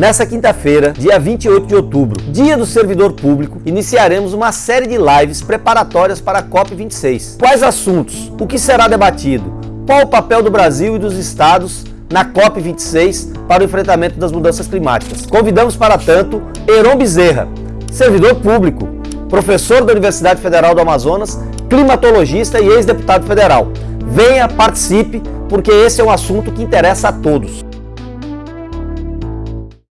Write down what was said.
Nessa quinta-feira, dia 28 de outubro, dia do servidor público, iniciaremos uma série de lives preparatórias para a COP26. Quais assuntos? O que será debatido? Qual o papel do Brasil e dos estados na COP26 para o enfrentamento das mudanças climáticas? Convidamos para tanto Heron Bezerra, servidor público, professor da Universidade Federal do Amazonas, climatologista e ex-deputado federal. Venha, participe, porque esse é um assunto que interessa a todos.